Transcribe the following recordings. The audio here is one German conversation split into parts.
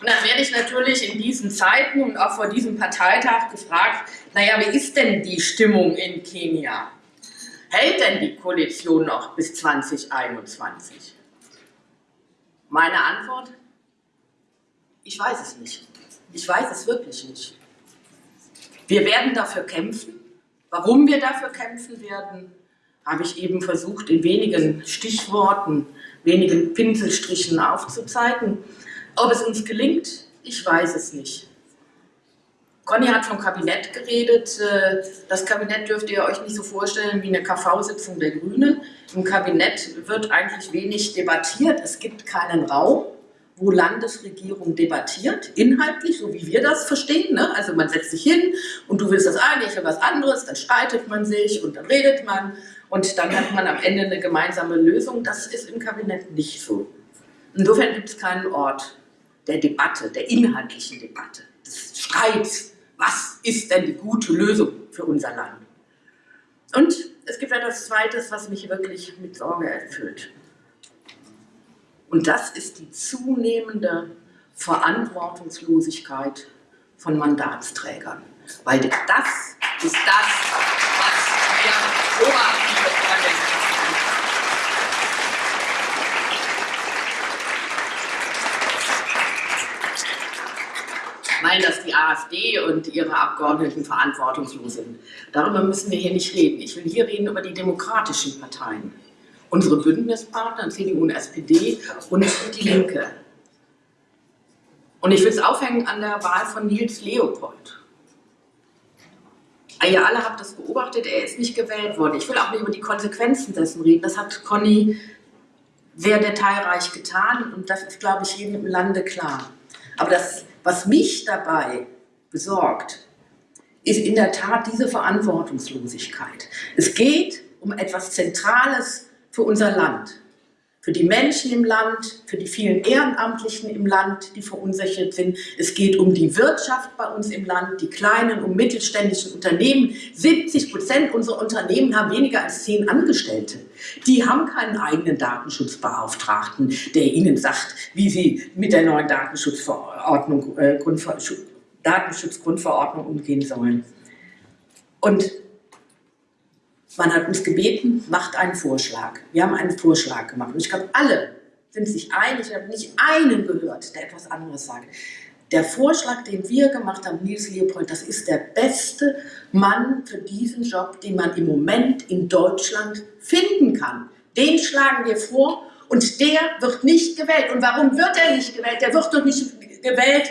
Und dann werde ich natürlich in diesen Zeiten und auch vor diesem Parteitag gefragt, naja, wie ist denn die Stimmung in Kenia? Hält denn die Koalition noch bis 2021? Meine Antwort? Ich weiß es nicht. Ich weiß es wirklich nicht. Wir werden dafür kämpfen. Warum wir dafür kämpfen werden, habe ich eben versucht, in wenigen Stichworten, wenigen Pinselstrichen aufzuzeigen. Ob es uns gelingt, ich weiß es nicht. Conny hat vom Kabinett geredet. Äh, das Kabinett dürft ihr euch nicht so vorstellen wie eine KV-Sitzung der Grünen. Im Kabinett wird eigentlich wenig debattiert. Es gibt keinen Raum, wo Landesregierung debattiert, inhaltlich, so wie wir das verstehen. Ne? Also man setzt sich hin und du willst das eine, ich will was anderes, dann streitet man sich und dann redet man und dann hat man am Ende eine gemeinsame Lösung. Das ist im Kabinett nicht so. Insofern gibt es keinen Ort der Debatte, der inhaltlichen Debatte, des Streits. Was ist denn die gute Lösung für unser Land? Und es gibt etwas Zweites, was mich wirklich mit Sorge erfüllt. Und das ist die zunehmende Verantwortungslosigkeit von Mandatsträgern. Weil das ist das, was wir beobachten. Meinen, dass die AfD und ihre Abgeordneten verantwortungslos sind. Darüber müssen wir hier nicht reden. Ich will hier reden über die demokratischen Parteien. Unsere Bündnispartner, CDU und SPD und die Linke. Und ich will es aufhängen an der Wahl von Nils Leopold. Ihr alle habt das beobachtet, er ist nicht gewählt worden. Ich will auch nicht über die Konsequenzen dessen reden. Das hat Conny sehr detailreich getan und das ist, glaube ich, jedem im Lande klar. Aber das was mich dabei besorgt, ist in der Tat diese Verantwortungslosigkeit. Es geht um etwas Zentrales für unser Land für die Menschen im Land, für die vielen Ehrenamtlichen im Land, die verunsichert sind. Es geht um die Wirtschaft bei uns im Land, die kleinen und mittelständischen Unternehmen. 70 Prozent unserer Unternehmen haben weniger als zehn Angestellte. Die haben keinen eigenen Datenschutzbeauftragten, der ihnen sagt, wie sie mit der neuen Datenschutzverordnung, äh, Grundver Datenschutzgrundverordnung umgehen sollen. Und man hat uns gebeten, macht einen Vorschlag. Wir haben einen Vorschlag gemacht. Und ich glaube, alle sind sich einig. Ich habe nicht einen gehört, der etwas anderes sagt. Der Vorschlag, den wir gemacht haben, Nils Leopold, das ist der beste Mann für diesen Job, den man im Moment in Deutschland finden kann. Den schlagen wir vor und der wird nicht gewählt. Und warum wird er nicht gewählt? Der wird doch nicht gewählt,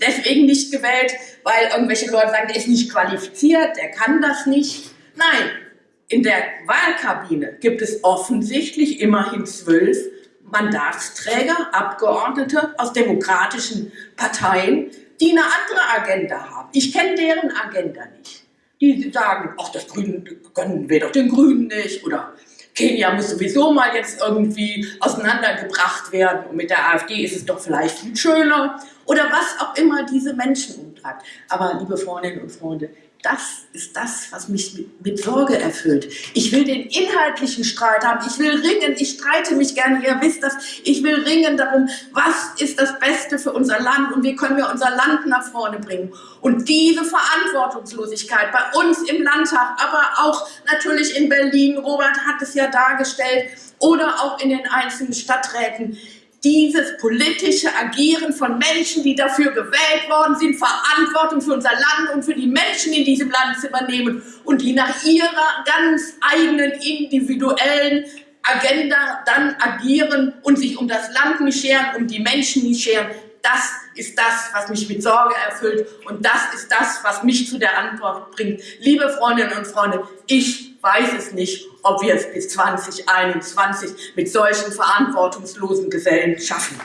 deswegen nicht gewählt, weil irgendwelche Leute sagen, der ist nicht qualifiziert, der kann das nicht. Nein, in der Wahlkabine gibt es offensichtlich immerhin zwölf Mandatsträger, Abgeordnete aus demokratischen Parteien, die eine andere Agenda haben. Ich kenne deren Agenda nicht. Die sagen, ach, das Grüne können wir doch den Grünen nicht oder Kenia muss sowieso mal jetzt irgendwie auseinandergebracht werden und mit der AfD ist es doch vielleicht viel schöner oder was auch immer diese Menschen umtreibt. Aber liebe Freundinnen und Freunde, das ist das, was mich mit, Sorge erfüllt. Ich will den inhaltlichen Streit haben. Ich will ringen. Ich streite mich gerne. Ihr wisst das. Ich will ringen darum, was ist das Beste für unser Land und wie können wir unser Land nach vorne bringen. Und diese Verantwortungslosigkeit bei uns im Landtag, aber auch natürlich in Berlin, Robert hat es ja dargestellt, oder auch in den einzelnen Stadträten, dieses politische Agieren von Menschen, die dafür gewählt worden sind, Verantwortung für unser Land und für die Menschen in diesem Land zu übernehmen und die nach ihrer ganz eigenen individuellen Agenda dann agieren und sich um das Land nicht scheren, um die Menschen nicht scheren. Das ist das, was mich mit Sorge erfüllt und das ist das, was mich zu der Antwort bringt. Liebe Freundinnen und Freunde, ich weiß es nicht, ob wir es bis 2021 mit solchen verantwortungslosen Gesellen schaffen.